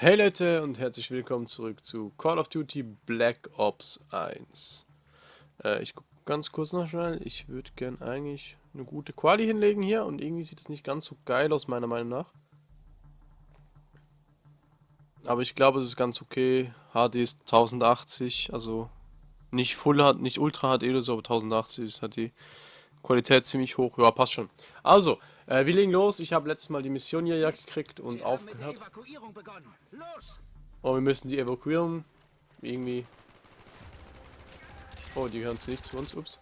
Hey Leute und herzlich willkommen zurück zu Call of Duty Black Ops 1. Äh, ich gucke ganz kurz noch schnell. Ich würde gern eigentlich eine gute Quali hinlegen hier und irgendwie sieht es nicht ganz so geil aus meiner Meinung nach. Aber ich glaube es ist ganz okay. HD ist 1080, also nicht Full hat, nicht Ultra HD oder so, aber 1080 ist halt die Qualität ziemlich hoch. Ja, passt schon. Also, äh, wir legen los. Ich habe letztes Mal die Mission hier ja gekriegt und aufgehört. Oh, wir müssen die Evakuierung irgendwie... Oh, die gehören nicht zu uns. Ups.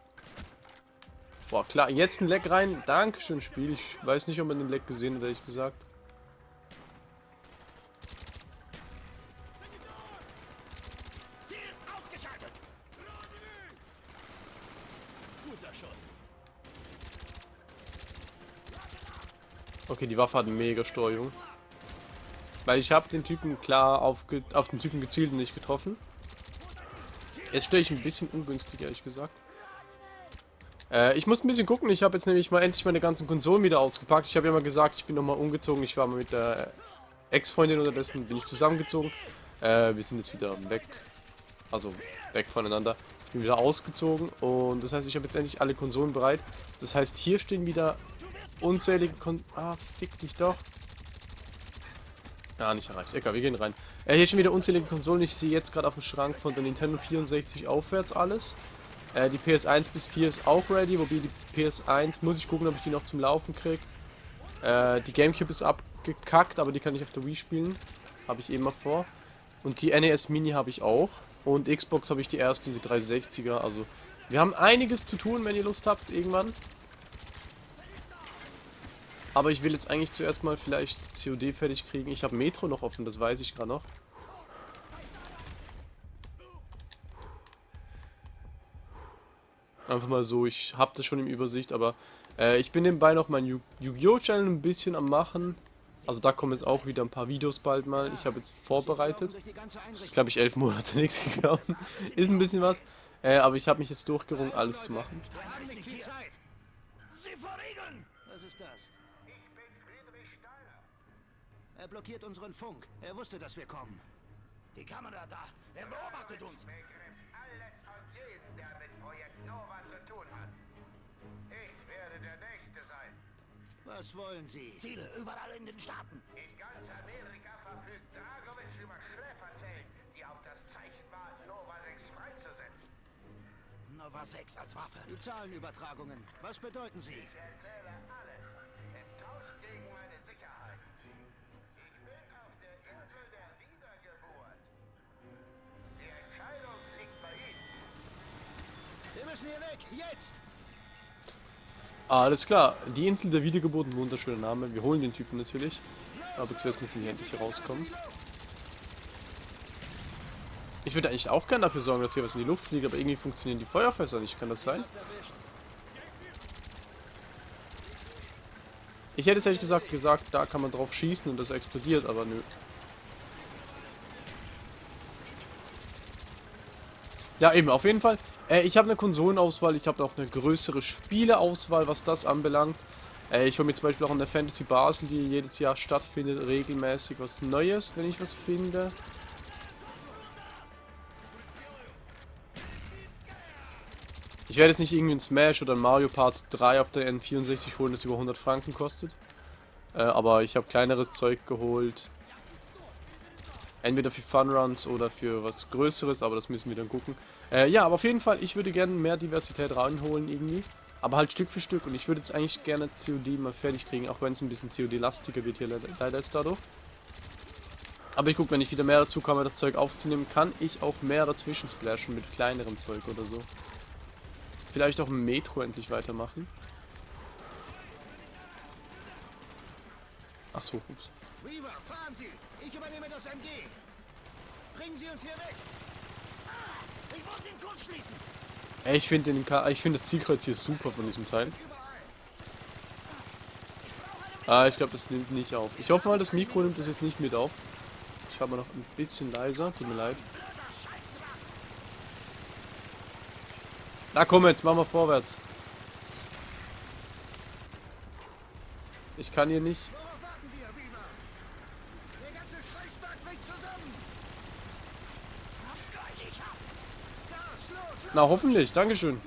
Boah, klar. Jetzt ein Leck rein. Dankeschön, Spiel. Ich weiß nicht, ob man den Leck gesehen hat, ehrlich gesagt. Okay, die Waffe hat mega Steuerung. Weil ich habe den Typen klar auf, auf den Typen gezielt und nicht getroffen. Jetzt stehe ich ein bisschen ungünstig, ehrlich gesagt. Äh, ich muss ein bisschen gucken. Ich habe jetzt nämlich mal endlich meine ganzen Konsolen wieder ausgepackt. Ich habe ja mal gesagt, ich bin nochmal umgezogen. Ich war mal mit der Ex-Freundin unterdessen, bin ich zusammengezogen. Äh, wir sind jetzt wieder weg. Also weg voneinander. Ich bin wieder ausgezogen und das heißt, ich habe jetzt endlich alle Konsolen bereit. Das heißt, hier stehen wieder unzählige Kon... Ah, fick dich doch. Ja, nicht erreicht. Egal, wir gehen rein. Äh, hier schon wieder unzählige Konsolen. Ich sehe jetzt gerade auf dem Schrank von der Nintendo 64 aufwärts alles. Äh, die PS1 bis 4 ist auch ready, wobei die PS1 muss ich gucken, ob ich die noch zum Laufen kriege. Äh, die Gamecube ist abgekackt, aber die kann ich auf der Wii spielen. Habe ich immer vor. Und die NES Mini habe ich auch. Und Xbox habe ich die erste, die 360er. Also, wir haben einiges zu tun, wenn ihr Lust habt, irgendwann. Aber ich will jetzt eigentlich zuerst mal vielleicht COD fertig kriegen. Ich habe Metro noch offen, das weiß ich gerade noch. Einfach mal so, ich habe das schon im Übersicht, aber äh, ich bin nebenbei noch mein Yu-Gi-Oh! Channel ein bisschen am machen. Also da kommen jetzt auch wieder ein paar Videos bald mal. Ich habe jetzt vorbereitet. Das ist glaube ich elf Monate nichts gegangen. ist ein bisschen was. Äh, aber ich habe mich jetzt durchgerungen, alles zu machen. Er blockiert unseren Funk. Er wusste, dass wir kommen. Die Kamera da. Er beobachtet uns. alles und jeden, der mit Projekt Nova zu tun hat. Ich werde der Nächste sein. Was wollen Sie? Ziele überall in den Staaten. In ganz Amerika verfügt Dragovic über Schläferzellen, die auf das Zeichen warten, Nova 6 freizusetzen. Nova 6 als Waffe. Die Zahlenübertragungen. Was bedeuten sie? Ich erzähle alles. Müssen hier weg. Jetzt! Alles klar. Die Insel der Wiedergeburt, ein wunderschöner Name. Wir holen den Typen natürlich. Aber zuerst müssen wir endlich rauskommen. Ich würde eigentlich auch gerne dafür sorgen, dass hier was in die Luft fliegt, aber irgendwie funktionieren die Feuerfässer nicht. Kann das sein? Ich hätte es ehrlich gesagt gesagt, da kann man drauf schießen und das explodiert, aber nö. Ja, eben, auf jeden Fall. Äh, ich habe eine Konsolenauswahl, ich habe auch eine größere Spieleauswahl, was das anbelangt. Äh, ich hole mir zum Beispiel auch an der Fantasy Basel, die jedes Jahr stattfindet, regelmäßig was Neues, wenn ich was finde. Ich werde jetzt nicht irgendwie ein Smash oder ein Mario Part 3 auf der N64 holen, das über 100 Franken kostet. Äh, aber ich habe kleineres Zeug geholt. Entweder für Funruns oder für was Größeres, aber das müssen wir dann gucken. Äh, ja, aber auf jeden Fall, ich würde gerne mehr Diversität reinholen irgendwie. Aber halt Stück für Stück. Und ich würde jetzt eigentlich gerne COD mal fertig kriegen, auch wenn es ein bisschen COD-lastiger wird hier leider jetzt dadurch. Aber ich gucke, wenn ich wieder mehr dazu komme, das Zeug aufzunehmen, kann ich auch mehr dazwischen splashen mit kleinerem Zeug oder so. Vielleicht auch Metro endlich weitermachen. Ach so, ups. Weaver, fahren Sie! Ich übernehme das MG! Bringen Sie uns hier weg! Ich muss ihn kurzschließen! Ey, ich finde ich finde das Zielkreuz hier super von diesem Teil. Ah, ich glaube, das nimmt nicht auf. Ich hoffe mal, das Mikro nimmt das jetzt nicht mit auf. Ich habe noch ein bisschen leiser, tut mir leid. Na komm jetzt, machen wir vorwärts. Ich kann hier nicht. Na, hoffentlich. Dankeschön.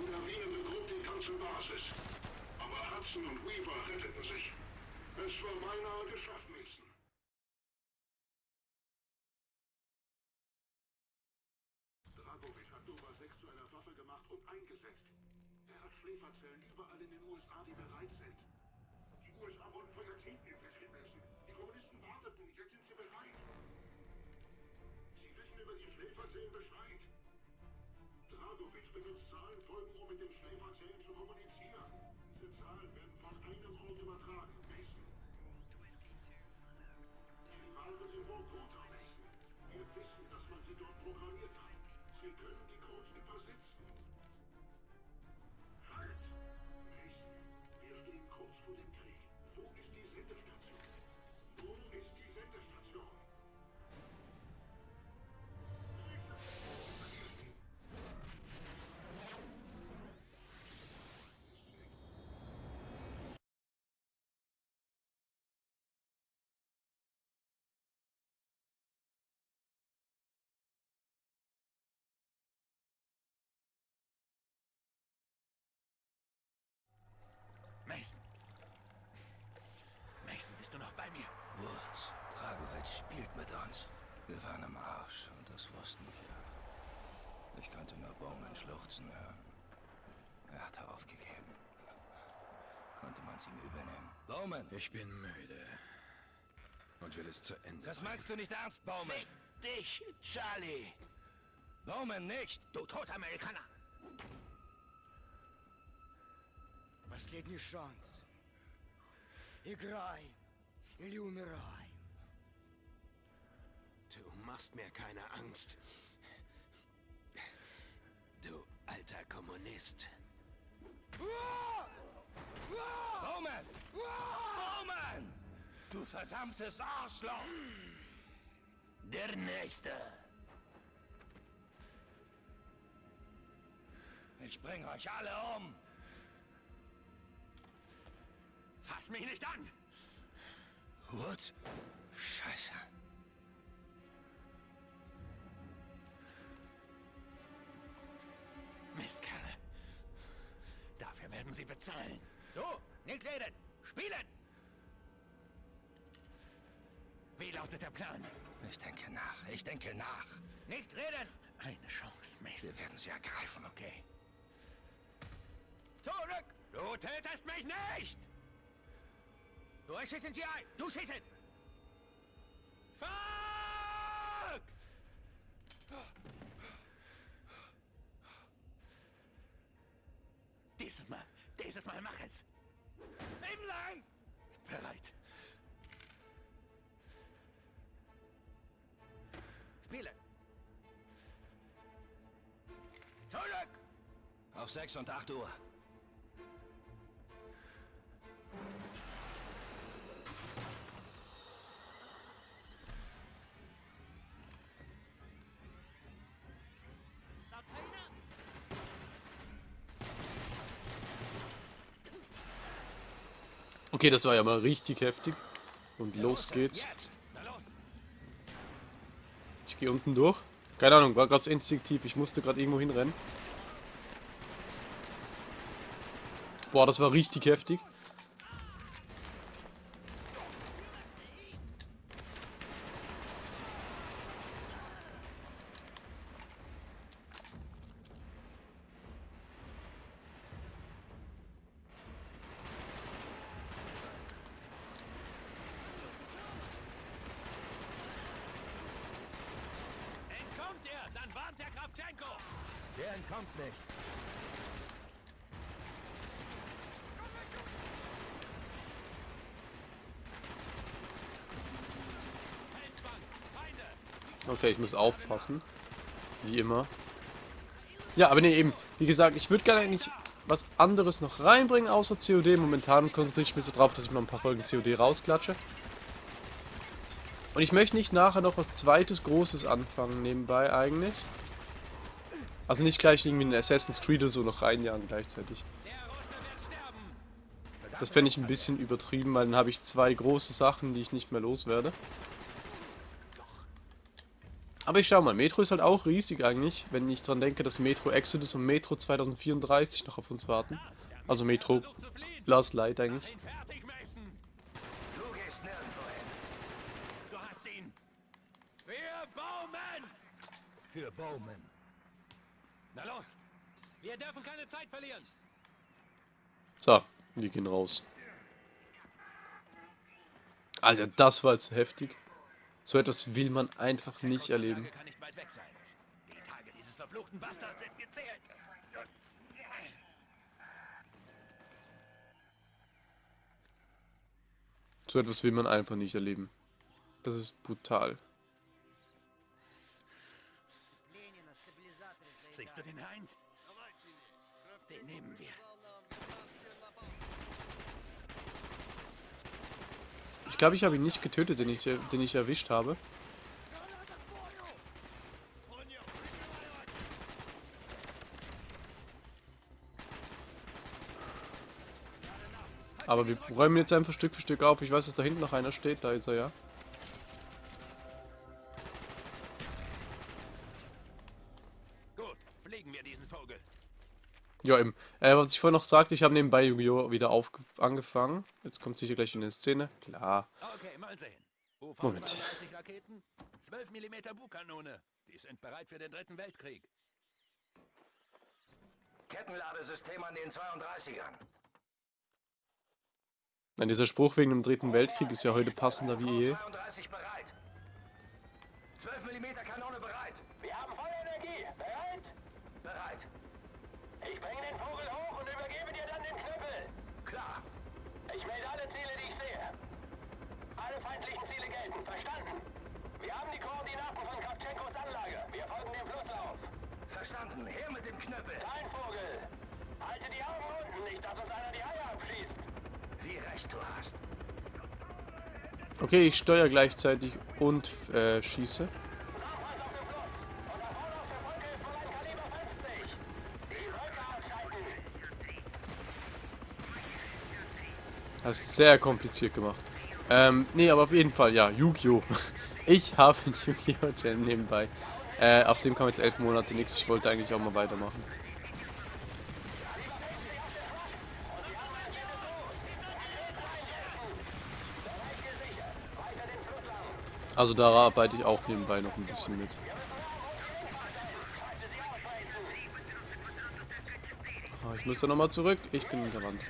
Mason. Mason, bist du noch bei mir? Woods, Dragovic spielt mit uns. Wir waren am Arsch und das wussten wir. Ich konnte nur Bowman schluchzen hören. Er hatte aufgegeben. Konnte man es ihm übel nehmen. Bowman! Ich bin müde. Und will es zu Ende. Das meinst du nicht ernst, Bowman? Fick dich, Charlie! Bowman nicht! Du toter Amerikaner! Последний шанс. Играй или умирай. Du machst mir keine Angst. Du alter Kommunist. Bowman! Bowman! Du verdammtes Arschloch! Der Nächste. Ich bring euch alle um! Fass mich nicht an! Woods? Scheiße. Mistkerle. Dafür werden sie bezahlen. So, nicht reden. Spielen! Wie lautet der Plan? Ich denke nach. Ich denke nach. Nicht reden! Eine Chance, Mason. Wir werden sie ergreifen. Okay. Zurück! Du tötest mich nicht! Du schießen sie ein! Du schießen! Fuck! Dieses Mal, dieses Mal mach es. Entlang! Bereit. Spielen! Zurück! Auf 6 und 8 Uhr. Okay, das war ja mal richtig heftig. Und los geht's. Ich gehe unten durch. Keine Ahnung, war gerade instinktiv. Ich musste gerade irgendwo hinrennen. Boah, das war richtig heftig. Entkommt ihr, dann warnt der Kravchenko! Der entkommt nicht. Okay, ich muss aufpassen. Wie immer. Ja, aber nee, eben. Wie gesagt, ich würde gerne eigentlich was anderes noch reinbringen, außer COD. Momentan konzentriere ich mich so drauf, dass ich mal ein paar Folgen COD rausklatsche. Und ich möchte nicht nachher noch was zweites Großes anfangen, nebenbei eigentlich. Also nicht gleich irgendwie ein Assassin's Creed oder so noch reinjagen gleichzeitig. Das fände ich ein bisschen übertrieben, weil dann habe ich zwei große Sachen, die ich nicht mehr loswerde. Aber ich schau mal, Metro ist halt auch riesig eigentlich, wenn ich dran denke, dass Metro Exodus und Metro 2034 noch auf uns warten. Also Metro Last Light eigentlich. Für Bowman. Für Bowman. Na los. Wir dürfen keine Zeit verlieren. So, wir gehen raus. Alter, das war jetzt heftig. So etwas will man einfach nicht erleben. Nicht. Die Tage dieses verfluchten Bastards sind gezählt. So etwas will man einfach nicht erleben. Das ist brutal. Siehst du den Heinz? Den nehmen wir. Ich glaube, ich habe ihn nicht getötet, den ich, den ich erwischt habe. Aber wir räumen jetzt einfach Stück für Stück auf. Ich weiß, dass da hinten noch einer steht. Da ist er ja. Ja, eben. Äh, was ich vorhin noch sagte, ich habe nebenbei Yu-Gi-Oh! wieder auf angefangen. Jetzt kommt sicher gleich in die Szene. Klar. Okay, mal sehen. UV Moment. 32 Raketen, 12 mm Bugkanone. Die sind bereit für den dritten Weltkrieg. Kettenladesystem an den 32ern. Nein, dieser Spruch wegen dem dritten Weltkrieg ist ja heute passender wie je. 32 bereit. 12 mm Kanone bereit. Wir haben Feuerenergie. Bereit? Bereit. Ich bringe den Vogel hoch und übergebe dir dann den Knüppel. Klar. Ich melde alle Ziele, die ich sehe. Alle feindlichen Ziele gelten. Verstanden? Wir haben die Koordinaten von Kravchenkos Anlage. Wir folgen dem Flusslauf. Verstanden. Her mit dem Knüppel. Nein, Vogel. Halte die Augen unten, nicht, dass uns einer die Eier abschießt. Wie recht du hast. Okay, ich steuere gleichzeitig und äh, schieße. Nachweis auf dem Fluss. Und da vorne auf der Brücke ist wohl ein Kaliber 50. Die Brücke ausschalten. Das ist sehr kompliziert gemacht. Ähm, nee, aber auf jeden Fall, ja, Yu-Gi-Oh! Ich habe Yu-Gi-Oh! Channel nebenbei. Äh, auf dem kam jetzt elf Monate nichts. Ich wollte eigentlich auch mal weitermachen. Also da arbeite ich auch nebenbei noch ein bisschen mit. Ah, ich muss da nochmal zurück. Ich bin gerannt.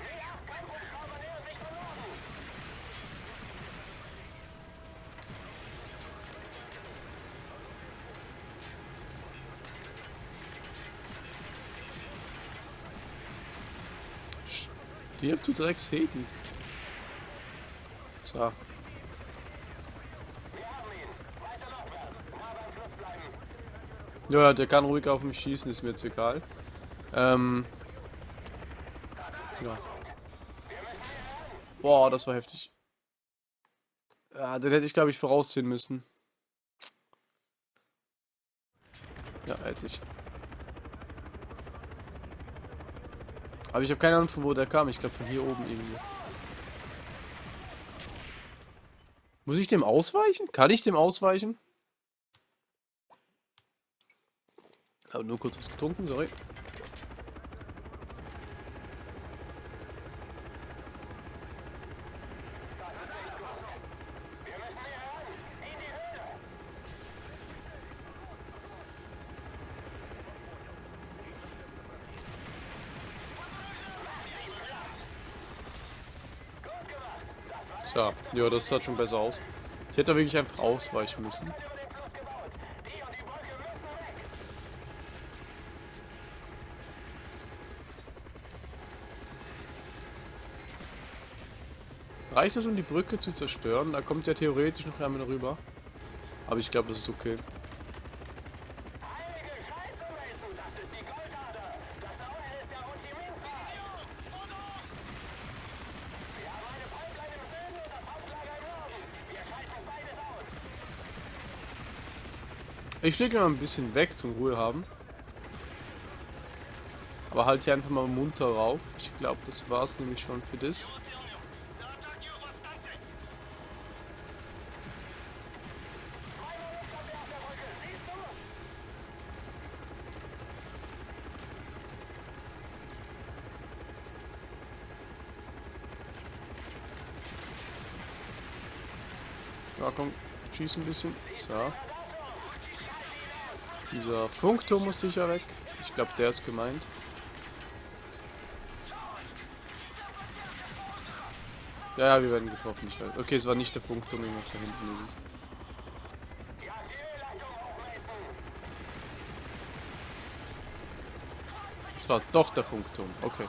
Stirb du Drecksheten. So. Ja, der kann ruhig auf mich schießen, ist mir jetzt egal. Ähm. Ja. Boah, das war heftig. Ja, den hätte ich, glaube ich, vorausziehen müssen. Ja, hätte ich. Aber ich habe keine Ahnung, von wo der kam. Ich glaube, von hier oben irgendwie. Muss ich dem ausweichen? Kann ich dem ausweichen? Aber nur kurz was getrunken, sorry. So, ja, das sah schon besser aus. Ich hätte da wirklich einfach ausweichen müssen. Reicht das, um die Brücke zu zerstören? Da kommt ja theoretisch noch einmal rüber. Aber ich glaube, das ist okay. Ich lege mal ein bisschen weg zum Ruhe haben. Aber halt hier einfach mal munter rauf. Ich glaube, das war's nämlich schon für das. Ja, komm, schieß ein bisschen. So. Dieser Funkturm muss sicher weg. Ich glaube, der ist gemeint. Ja, ja, wir werden getroffen. Ich weiß. Okay, es war nicht der Funkturm, irgendwas da hinten ist es. Es war doch der Funkturm. Okay.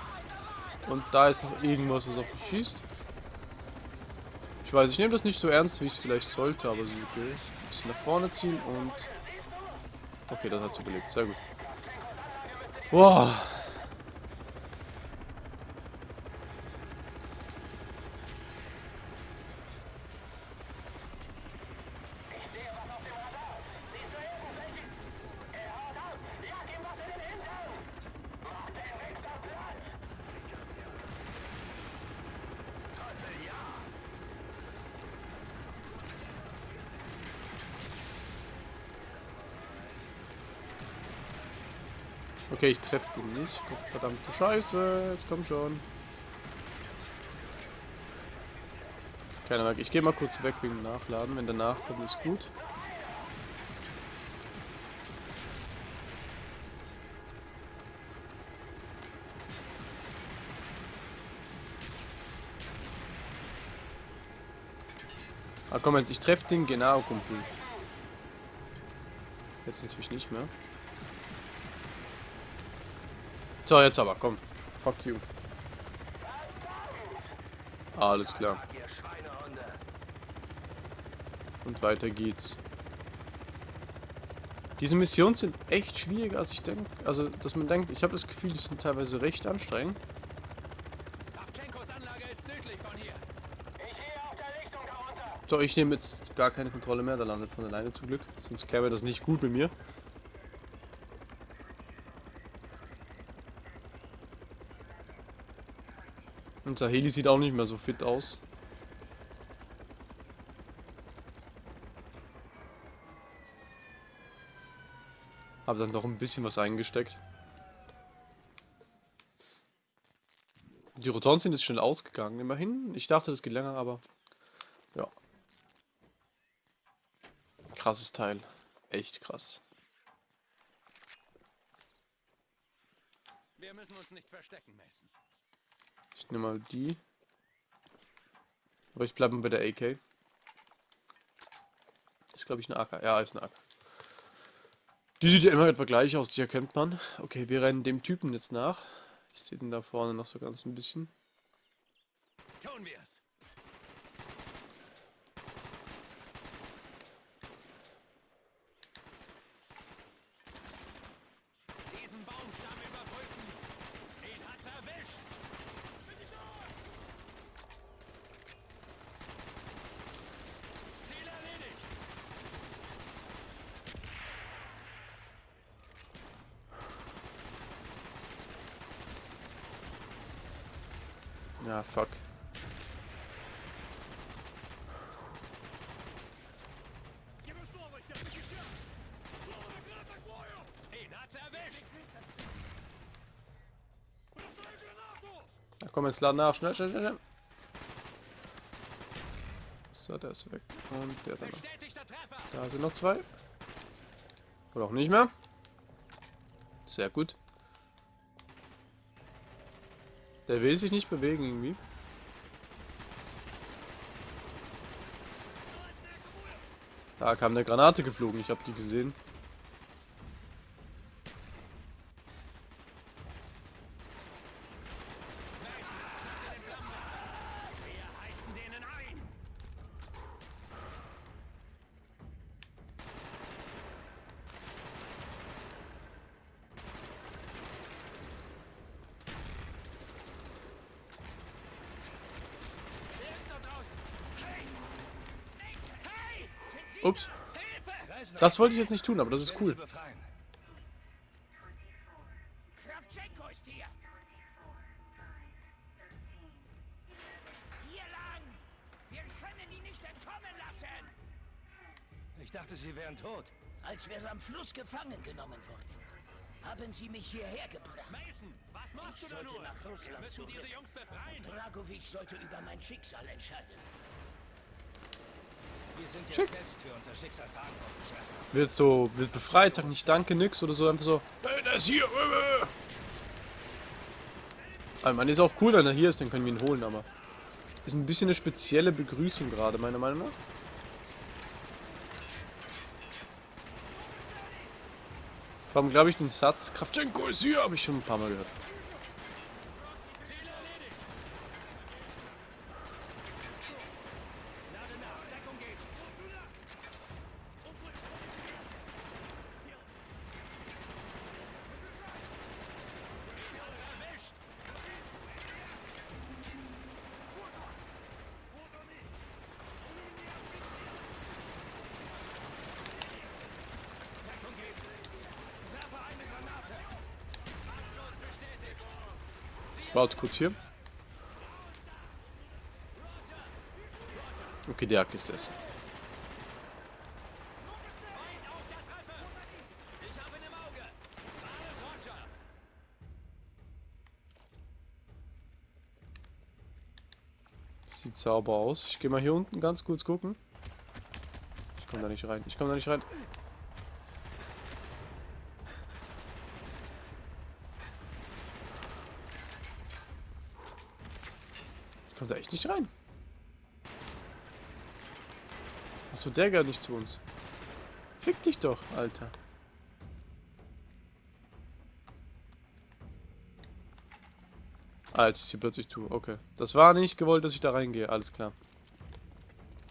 Und da ist noch irgendwas, was auf mich schießt. Ich weiß, ich nehme das nicht so ernst, wie ich es vielleicht sollte, aber so okay. Ein bisschen nach vorne ziehen und... Okay, das hat sie überlebt. Sehr gut. Boah. Okay, ich treffe den nicht. Verdammte Scheiße. Jetzt komm schon. Keine Ahnung. Ich gehe mal kurz weg wegen Nachladen. Wenn der nachkommt, ist gut. Ah komm jetzt, ich treffe den genau, Kumpel. Jetzt natürlich nicht mehr. So, jetzt aber, komm. Fuck you. Alles klar. Und weiter geht's. Diese Missionen sind echt schwieriger, als ich denke. Also, dass man denkt, ich habe das Gefühl, die sind teilweise recht anstrengend. So, ich nehme jetzt gar keine Kontrolle mehr. Da landet von alleine zum Glück. Sonst käme das nicht gut mit mir. Unser Heli sieht auch nicht mehr so fit aus. Hab dann doch ein bisschen was eingesteckt. Die Rotoren sind jetzt schnell ausgegangen, immerhin. Ich dachte, das geht länger, aber ja. Krasses Teil. Echt krass. Wir müssen uns nicht verstecken, Mason. Ich nehme mal die. Aber ich bleibe bei der AK. Ist glaube ich eine AK. Ja, ist eine AK. Die sieht ja immer etwa gleich aus, die erkennt man. Okay, wir rennen dem Typen jetzt nach. Ich sehe den da vorne noch so ganz ein bisschen. Tun wir's. Diesen Baumstamm überbrücken. Den hat's erwischt. Ziel erledigt. Ja, fuck. Den hat's erwischt. Jetzt laden nach. Schnell, schnell, schnell, schnell. So, der ist weg. Und der da noch. Da sind noch zwei. Oder auch nicht mehr. Sehr gut. Der will sich nicht bewegen irgendwie. Da kam eine Granate geflogen, ich habe die gesehen. Wir heizen denen ein. Wer ist da draußen? Hey! Hey! Sind Sie- Ups. Hilfe! Das wollte ich jetzt nicht tun, aber das ist cool. sie befreien. Kravchenko ist hier! Hier lang! Wir können die nicht entkommen lassen! Ich dachte, sie wären tot. Als wir am Fluss gefangen genommen wurden, haben sie mich hierher gebracht. Mason, was machst Ich du da nur? nach Wir Russland müssen diese zurück. Jungs befreien. Dragovic sollte über mein Schicksal entscheiden. Wir sind jetzt Schick. selbst für unser Schicksal verantwortlich, Jasna. Wird so, wird befreit, sagt nicht Danke, nix oder so, einfach so, "Ey, der ist hier. äh, äh." Aber man ist auch cool, wenn er hier ist, dann können wir ihn holen, aber ist ein bisschen eine spezielle Begrüßung gerade, meiner Meinung nach. Vor allem glaube ich den Satz, Kravchenko ist hier, habe ich schon ein paar Mal gehört. Ich warte kurz hier. Okay, der Hack ist es. Ich. Sieht sauber aus. Ich gehe mal hier unten ganz kurz gucken. Ich komme da nicht rein. Ich komme da nicht rein. Echt nicht rein. Achso, der gehört nicht zu uns. Fick dich doch, Alter. Ah, jetzt ist hier plötzlich zu. Okay. Das war nicht gewollt, dass ich da reingehe. Alles klar.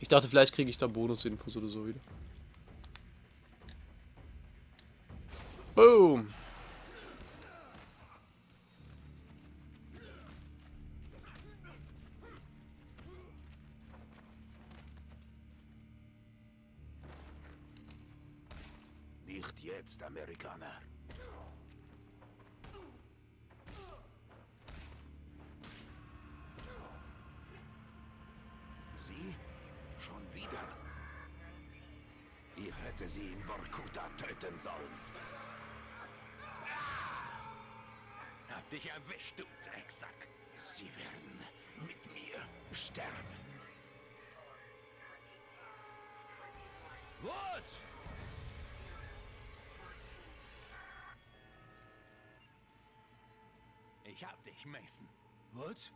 Ich dachte, vielleicht kriege ich da Bonusinfos oder so wieder. Boom. Jetzt, Amerikaner. Sie? Schon wieder? Ich hätte sie in Vorkuta töten sollen. Hab dich erwischt, du Drecksack. Sie werden mit mir sterben. Woods! Ich hab dich, Mason. Woods?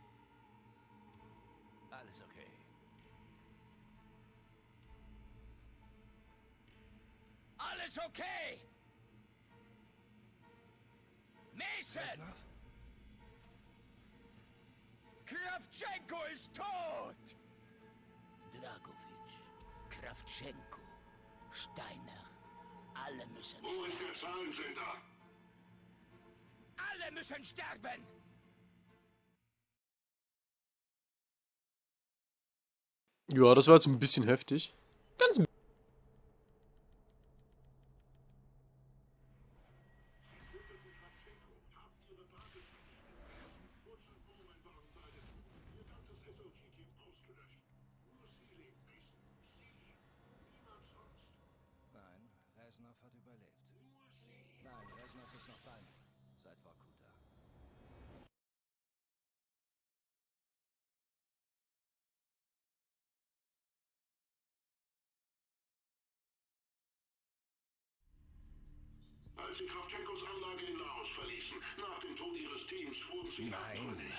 Alles okay. Alles okay! Mason! Kravchenko ist tot! Dragovic, Kravchenko, Steiner, alle müssen Wo ist der Zahlensender? Alle müssen sterben! Ja, das war jetzt ein bisschen heftig. Ganz ein Als Sie Kravchenkos Anlage in Laos verließen, nach dem Tod Ihres Teams, wurden Sie Nein, abtrünnig.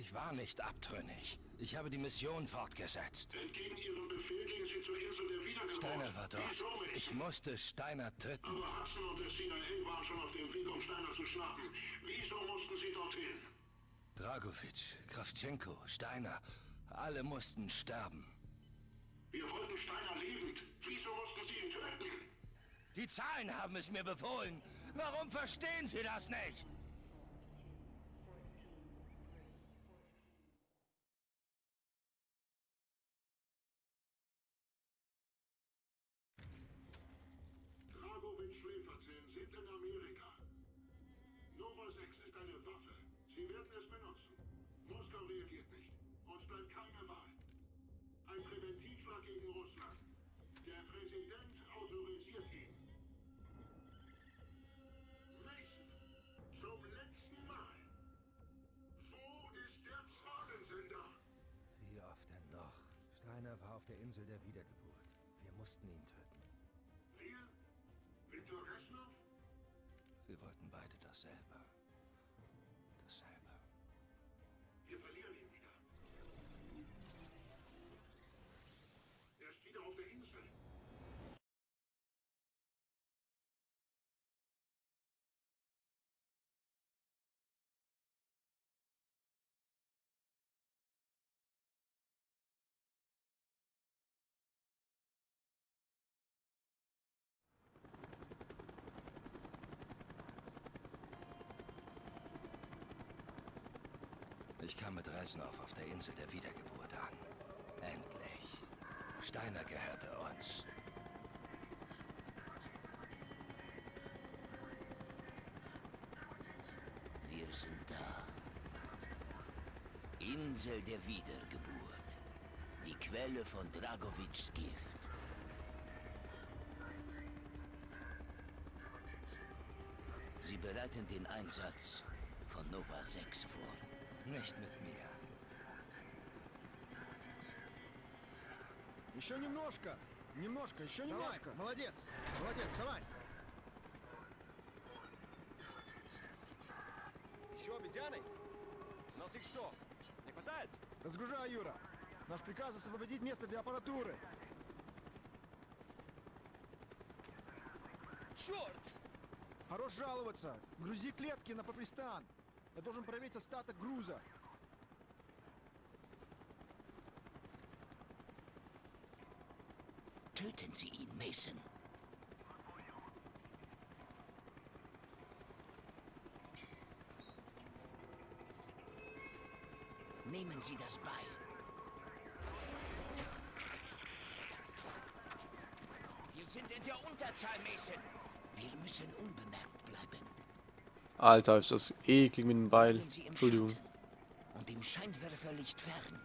ich war nicht abtrünnig. Ich habe die Mission fortgesetzt. Entgegen Ihrem Befehl gingen Sie zur Insel der Wiedergeburt. Steiner war dort. Ich musste Steiner töten. Aber Hudson und der CIA waren schon auf dem Weg, um Steiner zu schnappen. Wieso mussten Sie dorthin? Dragovic, Kravchenko, Steiner, alle mussten sterben. Wir wollten Steiner lebend. Wieso mussten Sie ihn töten? Die Zahlen haben es mir befohlen. Warum verstehen Sie das nicht? Dragovic Schläferzellen sind in Amerika. Nova 6 ist eine Waffe. Sie werden es benutzen. Moskau reagiert nicht. Uns bleibt keine Wahl. Ein Präventivschlag gegen Russland. Der Präsident auf der Insel der Wiedergeburt. mussten ihn töten. Wir? Viktor Reschnow? Wir wollten beide. Dasselbe. Ich kam mit Reznov auf der Insel der Wiedergeburt an. Endlich. Steiner gehörte uns. Wir sind da. Insel der Wiedergeburt. Die Quelle von Dragovics Gift. Sie bereiten den Einsatz von Nova 6 vor. Nicht mit mir. Еще немножко. Немножко, еще немножко. Молодец. Молодец, давай. Еще обезьяны? Нас их что, не хватает? Разгружай, Юра. Наш приказ освободить место для аппаратуры. Черт! Хорош жаловаться. Грузи клетки на Папристан. Я должен проверить остаток груза. Töten Sie ihn, Mason. Nehmen Sie das Beil. Wir sind in der Unterzahl, Mason. Wir müssen unbemerkt bleiben. Alter, ist das eklig mit dem Beil. Entschuldigung. Und im Scheinwerferlicht fern.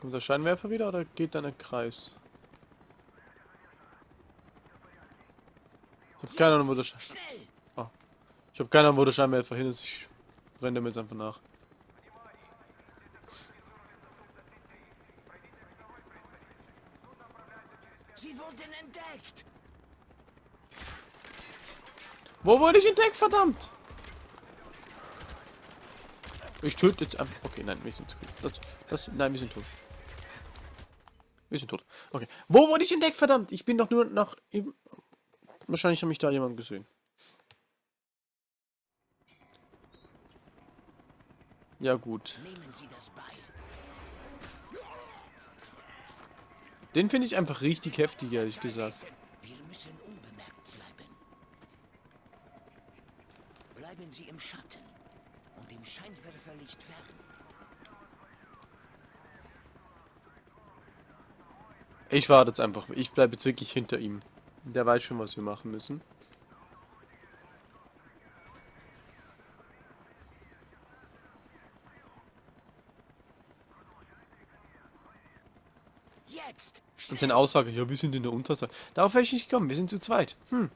Kommt der Scheinwerfer wieder oder geht dann ein Kreis? Ich hab keine Ahnung, wo der Schein... Schnell! Ich hab keine Ahnung, wo der Scheinwerfer hin ist. Ich renne dem jetzt einfach nach. Sie wurden entdeckt! Wo wurde ich entdeckt, verdammt? Ich töte jetzt einfach... Okay, nein, wir sind tot. Das, das, nein, wir sind tot. Wir sind tot. Okay. Wo wurde ich entdeckt, verdammt? Ich bin doch nur nach... eben- Wahrscheinlich hat mich da jemand gesehen. Ja gut. Nehmen Sie das Beil. Den finde ich einfach richtig heftig, ehrlich gesagt. Wir müssen unbemerkt bleiben. Bleiben Sie im Schatten und im Scheinwerferlicht fern. Ich warte jetzt einfach. Ich bleibe jetzt wirklich hinter ihm. Der weiß schon, was wir machen müssen. Jetzt! Und seine Aussage, ja, wir sind in der Unterzahl. Darauf wäre ich nicht gekommen. Wir sind zu zweit. Hm.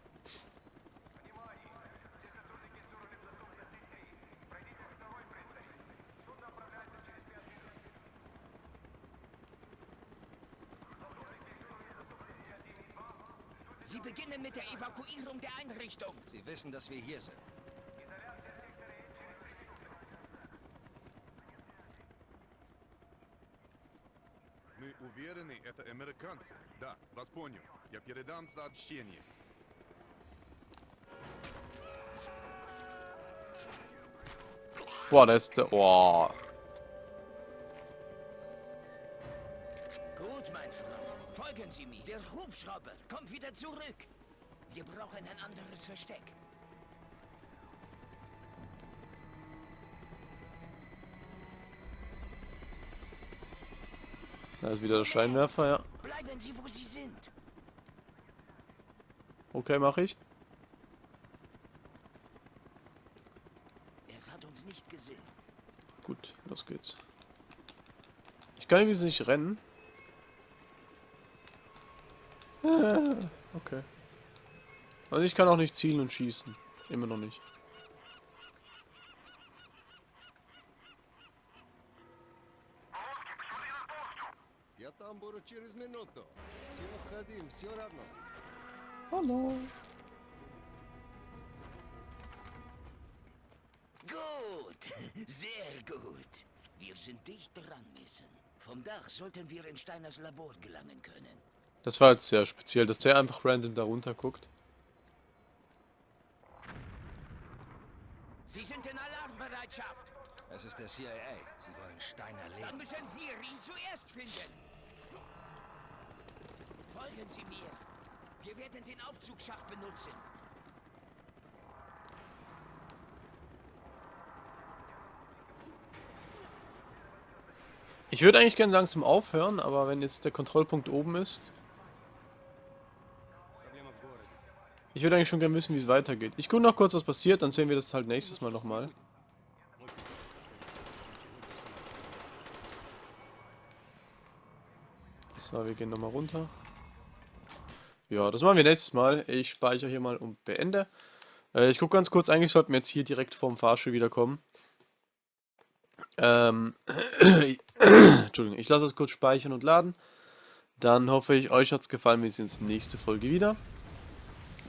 Sie beginnen mit der Evakuierung der Einrichtung. Sie wissen, dass wir hier sind. американцы. Да, вас понял. Я передам сообщение. Boah, der ist der... Boah. Gut, mein Freund. Folgen Sie mir. Der Hubschrauber kommt wieder zurück. Wir brauchen ein anderes Versteck. Da ist wieder der Scheinwerfer, ja. Bleiben Sie, wo Sie sind. Okay, mache ich. Er hat uns nicht gesehen. Gut, los geht's. Ich kann übrigens nicht rennen. Ah, Okay. Und ich kann auch nicht zielen und schießen. Immer noch nicht. через минуту. Все, ходим, все равно. Hallo. Gut, sehr gut. Wir sind dicht dran, Mason. Vom Dach sollten wir in Steiners Labor gelangen können. Das war jetzt sehr speziell, dass der einfach random da runter guckt. Sie sind in Alarmbereitschaft. Es ist der CIA. Sie wollen Steiner Dann leben. müssen wir ihn zuerst finden. Folgen Sie mir. Wir werden den Aufzugsschacht benutzen. Ich würde eigentlich gerne langsam aufhören, aber wenn jetzt der Kontrollpunkt oben ist... Ich würde eigentlich schon gerne wissen, wie es weitergeht. Ich gucke noch kurz, was passiert, dann sehen wir das halt nächstes Mal nochmal. So, wir gehen nochmal runter. Ja, das machen wir nächstes Mal. Ich speichere hier mal und beende. Äh, ich gucke ganz kurz, eigentlich sollten wir jetzt hier direkt vorm Fahrstuhl wiederkommen. Ähm, Entschuldigung, ich lasse es kurz speichern und laden. Dann hoffe ich, euch hat es gefallen. Wir sehen uns nächste Folge wieder.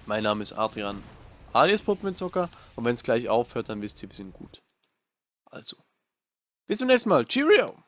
Mein Name ist Adrian alias Puppenzocker und wenn es gleich aufhört, dann wisst ihr, wir sind gut. Also, bis zum nächsten Mal. Cheerio!